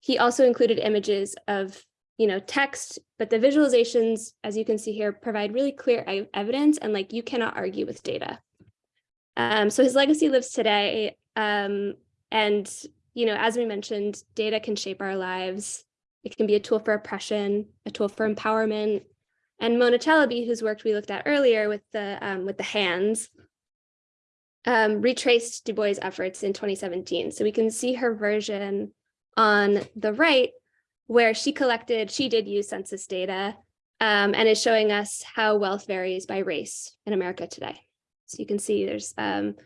he also included images of you know, text, but the visualizations, as you can see here, provide really clear evidence and like you cannot argue with data. Um, so his legacy lives today. Um, and, you know, as we mentioned, data can shape our lives. It can be a tool for oppression, a tool for empowerment. And Mona Chalabi, whose work we looked at earlier with the um, with the hands, um, retraced Du Bois' efforts in 2017. So we can see her version on the right where she collected, she did use census data um, and is showing us how wealth varies by race in America today. So you can see there's um,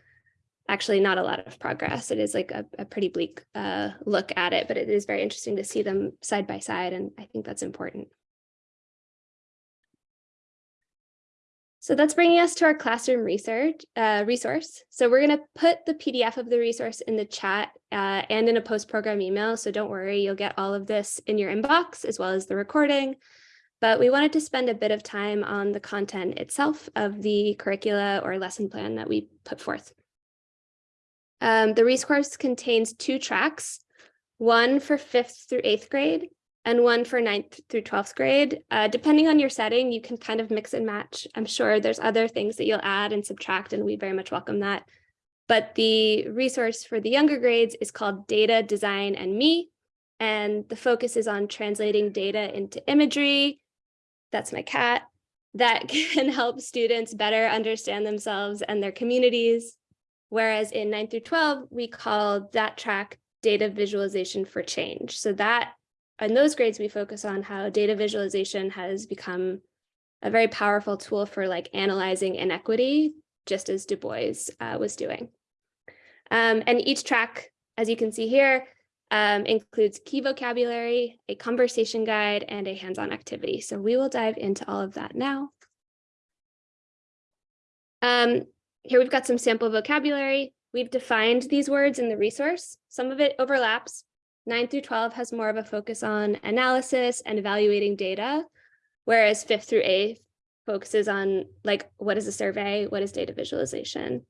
actually not a lot of progress. It is like a, a pretty bleak uh, look at it, but it is very interesting to see them side by side. And I think that's important. So that's bringing us to our classroom research uh, resource. So we're going to put the PDF of the resource in the chat uh, and in a post-program email. So don't worry, you'll get all of this in your inbox as well as the recording. But we wanted to spend a bit of time on the content itself of the curricula or lesson plan that we put forth. Um, the resource contains two tracks, one for fifth through eighth grade and one for ninth through 12th grade. Uh, depending on your setting, you can kind of mix and match. I'm sure there's other things that you'll add and subtract, and we very much welcome that. But the resource for the younger grades is called Data, Design, and Me. And the focus is on translating data into imagery. That's my cat. That can help students better understand themselves and their communities. Whereas in 9 through 12, we call that track data visualization for change. So that in those grades, we focus on how data visualization has become a very powerful tool for like analyzing inequity, just as Du Bois uh, was doing. Um, and each track, as you can see here, um, includes key vocabulary, a conversation guide, and a hands-on activity. So we will dive into all of that now. Um, here we've got some sample vocabulary. we've defined these words in the resource. Some of it overlaps. Nine through 12 has more of a focus on analysis and evaluating data, whereas fifth through eighth focuses on like, what is a survey? What is data visualization?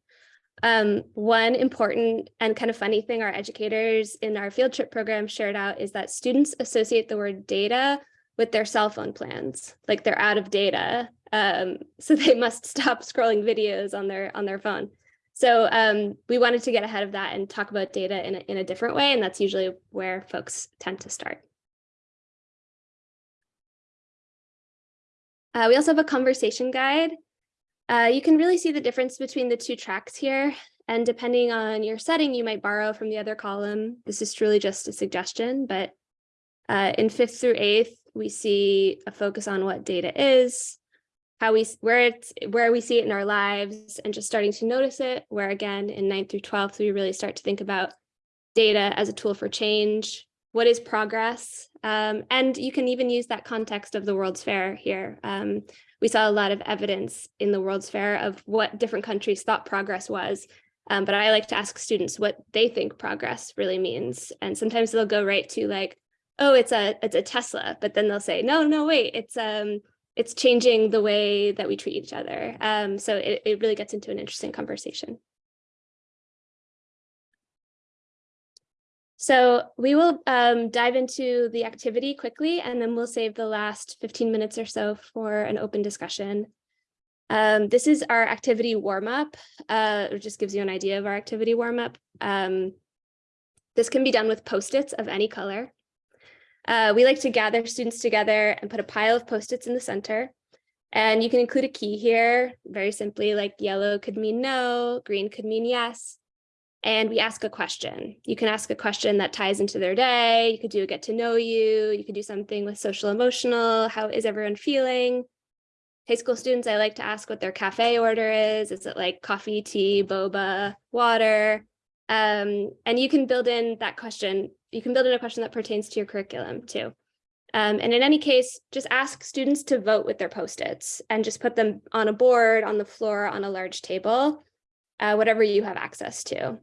Um, one important and kind of funny thing our educators in our field trip program shared out is that students associate the word data with their cell phone plans, like they're out of data. Um, so they must stop scrolling videos on their on their phone. So um, we wanted to get ahead of that and talk about data in a, in a different way, and that's usually where folks tend to start. Uh, we also have a conversation guide. Uh, you can really see the difference between the two tracks here. And depending on your setting, you might borrow from the other column. This is truly just a suggestion, but uh, in fifth through eighth, we see a focus on what data is, how we where it's where we see it in our lives and just starting to notice it where again in 9th through 12th we really start to think about data as a tool for change. What is progress? Um, and you can even use that context of the world's fair here. Um, we saw a lot of evidence in the world's fair of what different countries thought progress was. Um, but i like to ask students what they think progress really means. And sometimes they'll go right to like oh it's a it's a tesla but then they'll say no no wait it's um it's changing the way that we treat each other. Um, so it, it really gets into an interesting conversation. So we will um, dive into the activity quickly, and then we'll save the last 15 minutes or so for an open discussion. Um, this is our activity warm-up. Uh, it just gives you an idea of our activity warm-up. Um, this can be done with post-its of any color. Uh, we like to gather students together and put a pile of post-its in the center. And you can include a key here, very simply, like yellow could mean no, green could mean yes. And we ask a question. You can ask a question that ties into their day. You could do a get to know you. You could do something with social emotional. How is everyone feeling? High school students, I like to ask what their cafe order is. Is it like coffee, tea, boba, water? Um, and you can build in that question you can build in a question that pertains to your curriculum too. Um, and in any case, just ask students to vote with their post-its and just put them on a board, on the floor, on a large table, uh, whatever you have access to.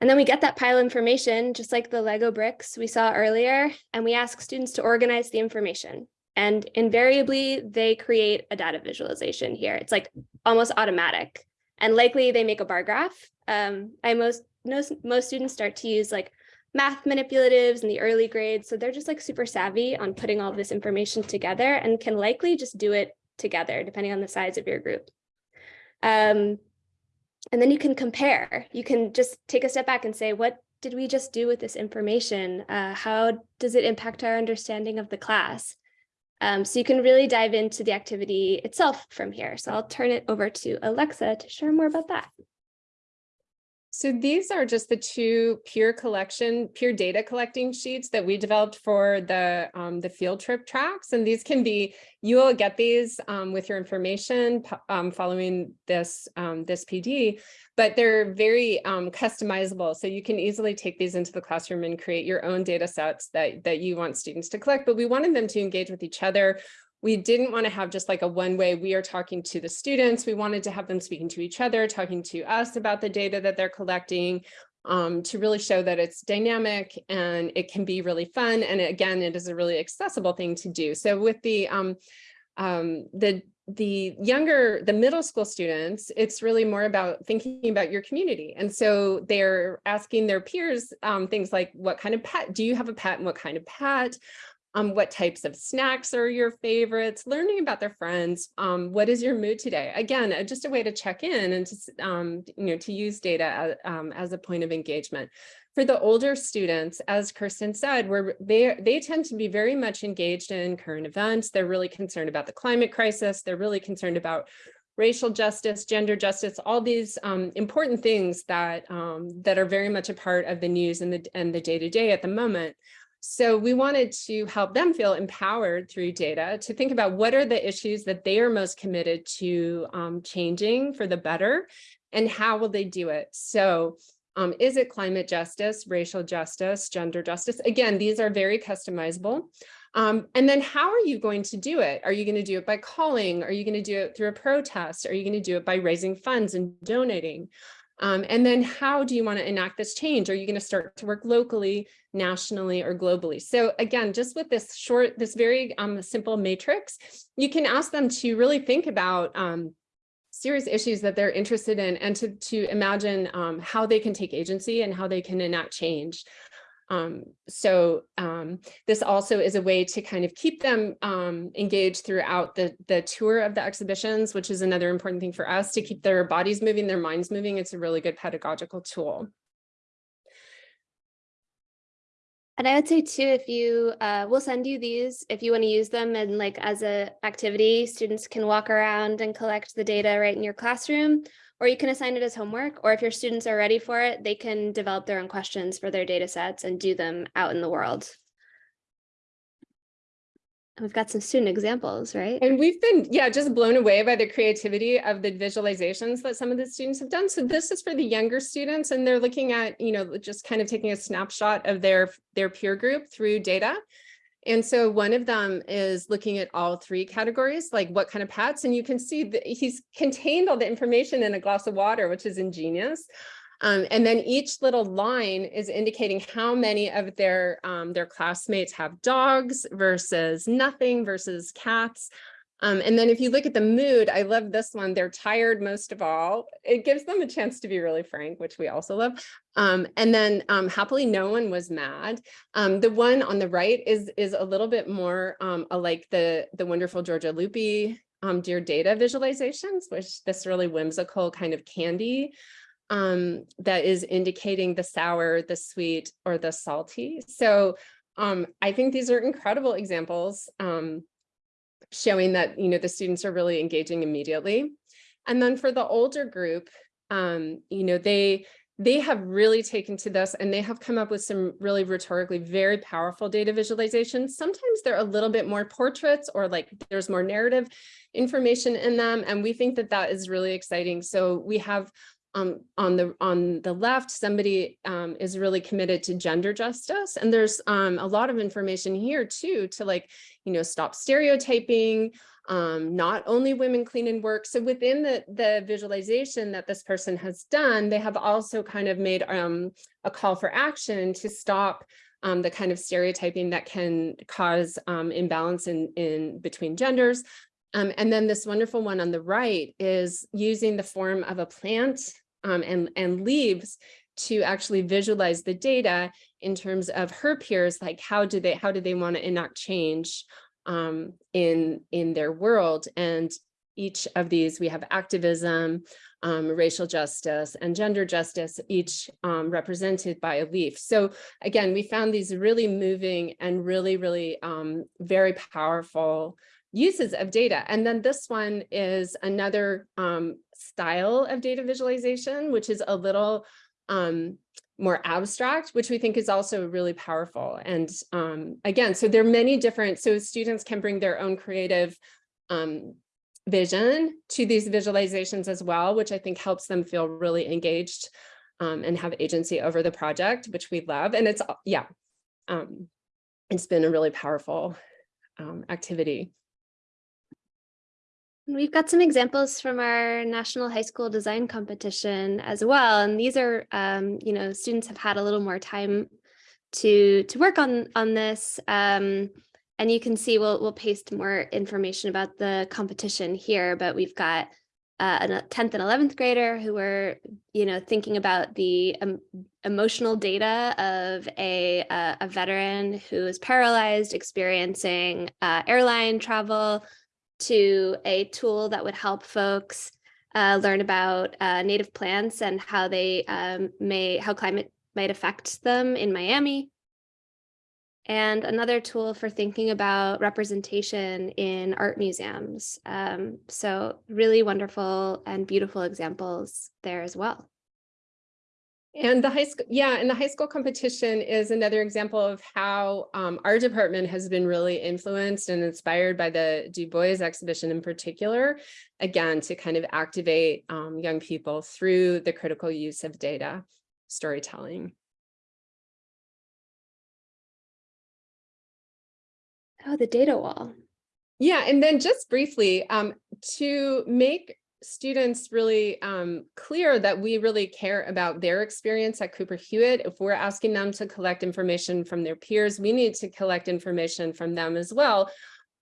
And then we get that pile of information, just like the Lego bricks we saw earlier, and we ask students to organize the information. And invariably, they create a data visualization here. It's like almost automatic. And likely they make a bar graph. Um, I most, most, most students start to use like math manipulatives in the early grades. So they're just like super savvy on putting all this information together and can likely just do it together depending on the size of your group. Um, and then you can compare. You can just take a step back and say, what did we just do with this information? Uh, how does it impact our understanding of the class? Um, so you can really dive into the activity itself from here. So I'll turn it over to Alexa to share more about that. So these are just the two peer collection, peer data collecting sheets that we developed for the, um, the field trip tracks. And these can be, you will get these um, with your information um, following this, um, this PD, but they're very um, customizable. So you can easily take these into the classroom and create your own data sets that, that you want students to collect, but we wanted them to engage with each other we didn't want to have just like a one way we are talking to the students. We wanted to have them speaking to each other, talking to us about the data that they're collecting um, to really show that it's dynamic and it can be really fun. And again, it is a really accessible thing to do. So with the um, um, the the younger, the middle school students, it's really more about thinking about your community. And so they're asking their peers um, things like, what kind of pet, do you have a pet and what kind of pet? Um, what types of snacks are your favorites, learning about their friends, um, what is your mood today? Again, uh, just a way to check in and to, um, you know, to use data as, um, as a point of engagement. For the older students, as Kirsten said, where they, they tend to be very much engaged in current events. They're really concerned about the climate crisis. They're really concerned about racial justice, gender justice, all these um, important things that um, that are very much a part of the news and the and the day to day at the moment. So we wanted to help them feel empowered through data to think about what are the issues that they are most committed to um, changing for the better and how will they do it? So um, is it climate justice, racial justice, gender justice? Again, these are very customizable. Um, and then how are you going to do it? Are you going to do it by calling? Are you going to do it through a protest? Are you going to do it by raising funds and donating? Um, and then how do you want to enact this change? Are you going to start to work locally, nationally, or globally? So again, just with this short, this very um, simple matrix, you can ask them to really think about um, serious issues that they're interested in and to, to imagine um, how they can take agency and how they can enact change. Um, so um, this also is a way to kind of keep them um, engaged throughout the, the tour of the exhibitions, which is another important thing for us to keep their bodies moving, their minds moving. It's a really good pedagogical tool. And I would say too, if you, uh, we'll send you these if you want to use them and like as a activity, students can walk around and collect the data right in your classroom, or you can assign it as homework, or if your students are ready for it, they can develop their own questions for their data sets and do them out in the world. We've got some student examples, right? And we've been, yeah, just blown away by the creativity of the visualizations that some of the students have done. So this is for the younger students and they're looking at, you know, just kind of taking a snapshot of their, their peer group through data. And so one of them is looking at all three categories, like what kind of pets, and you can see that he's contained all the information in a glass of water, which is ingenious. Um, and then each little line is indicating how many of their um, their classmates have dogs versus nothing versus cats. Um, and then if you look at the mood, I love this one. They're tired most of all. It gives them a chance to be really frank, which we also love. Um, and then um, happily no one was mad. Um, the one on the right is is a little bit more um, like the the wonderful Giorgia Lupi um, Dear Data visualizations, which this really whimsical kind of candy that is indicating the sour, the sweet, or the salty. So I think these are incredible examples. Um, showing that, you know, the students are really engaging immediately. And then for the older group, um, you know, they they have really taken to this and they have come up with some really rhetorically very powerful data visualizations. Sometimes they're a little bit more portraits or like there's more narrative information in them. And we think that that is really exciting. So we have um, on the on the left, somebody um, is really committed to gender justice. And there's um, a lot of information here too, to like, you know, stop stereotyping, um, not only women clean and work. So within the, the visualization that this person has done, they have also kind of made um, a call for action to stop um, the kind of stereotyping that can cause um, imbalance in, in between genders. Um, and then this wonderful one on the right is using the form of a plant um, and, and leaves to actually visualize the data in terms of her peers, like how do they, how do they want to enact change um, in, in their world? And each of these, we have activism, um, racial justice, and gender justice, each um, represented by a leaf. So again, we found these really moving and really, really um, very powerful uses of data. And then this one is another um, style of data visualization, which is a little um, more abstract, which we think is also really powerful. And um, again, so there are many different, so students can bring their own creative um, vision to these visualizations as well, which I think helps them feel really engaged um, and have agency over the project, which we love. And it's, yeah, um, it's been a really powerful activity. We've got some examples from our National High School Design Competition as well. And these are, um, you know, students have had a little more time to to work on on this. Um, and you can see we'll we'll paste more information about the competition here, but we've got uh, a 10th and 11th grader who were, you know, thinking about the um, emotional data of a, uh, a veteran who is paralyzed, experiencing uh, airline travel, to a tool that would help folks uh, learn about uh, native plants and how they um, may, how climate might affect them in Miami. And another tool for thinking about representation in art museums. Um, so really wonderful and beautiful examples there as well. And the high school, yeah, and the high school competition is another example of how um, our department has been really influenced and inspired by the Du Bois exhibition in particular, again, to kind of activate um, young people through the critical use of data storytelling. Oh, the data wall. Yeah, and then just briefly, um, to make students really um, clear that we really care about their experience at Cooper Hewitt. If we're asking them to collect information from their peers, we need to collect information from them as well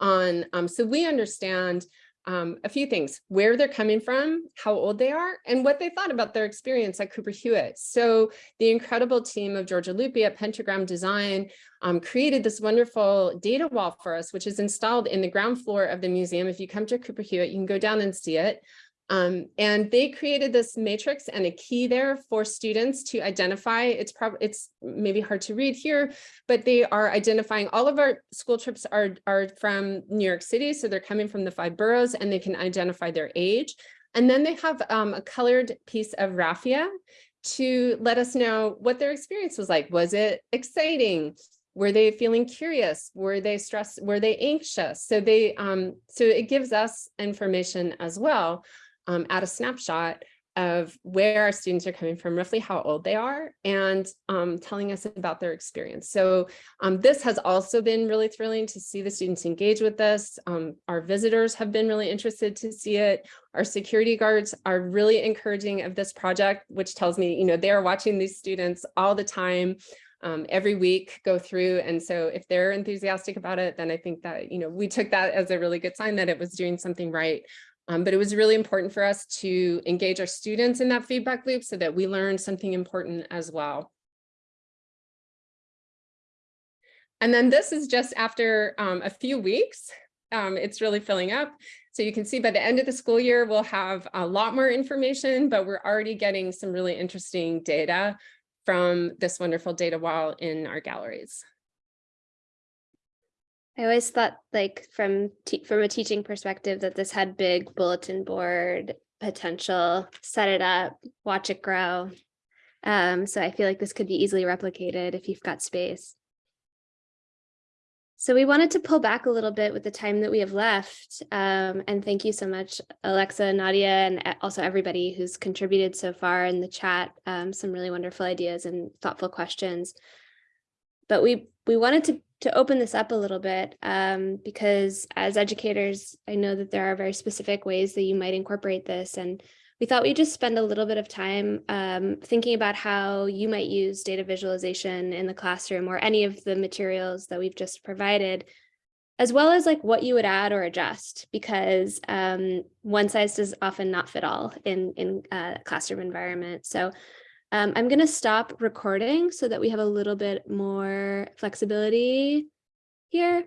on, um, so we understand um, a few things, where they're coming from, how old they are, and what they thought about their experience at Cooper Hewitt. So the incredible team of Giorgia Lupi at Pentagram Design um, created this wonderful data wall for us, which is installed in the ground floor of the museum. If you come to Cooper Hewitt, you can go down and see it. Um, and they created this matrix and a key there for students to identify. It's probably it's maybe hard to read here, but they are identifying all of our school trips are, are from New York City. So they're coming from the five boroughs and they can identify their age. And then they have um, a colored piece of raffia to let us know what their experience was like. Was it exciting? Were they feeling curious? Were they stressed? Were they anxious? So they um, so it gives us information as well um, at a snapshot of where our students are coming from, roughly how old they are, and um, telling us about their experience. So um, this has also been really thrilling to see the students engage with this. Um, our visitors have been really interested to see it. Our security guards are really encouraging of this project, which tells me, you know, they are watching these students all the time. Um, every week go through. And so if they're enthusiastic about it, then I think that, you know, we took that as a really good sign that it was doing something right. Um, but it was really important for us to engage our students in that feedback loop so that we learned something important as well. And then this is just after um, a few weeks. Um, it's really filling up. So you can see by the end of the school year, we'll have a lot more information, but we're already getting some really interesting data from this wonderful data wall in our galleries. I always thought like from from a teaching perspective that this had big bulletin board potential, set it up, watch it grow. Um, so I feel like this could be easily replicated if you've got space. So we wanted to pull back a little bit with the time that we have left. Um, and thank you so much, Alexa, Nadia, and also everybody who's contributed so far in the chat. Um, some really wonderful ideas and thoughtful questions. But we we wanted to to open this up a little bit um, because as educators, I know that there are very specific ways that you might incorporate this. And we thought we'd just spend a little bit of time um, thinking about how you might use data visualization in the classroom or any of the materials that we've just provided, as well as like what you would add or adjust, because um, one size does often not fit all in, in a classroom environment. So um, I'm going to stop recording so that we have a little bit more flexibility here.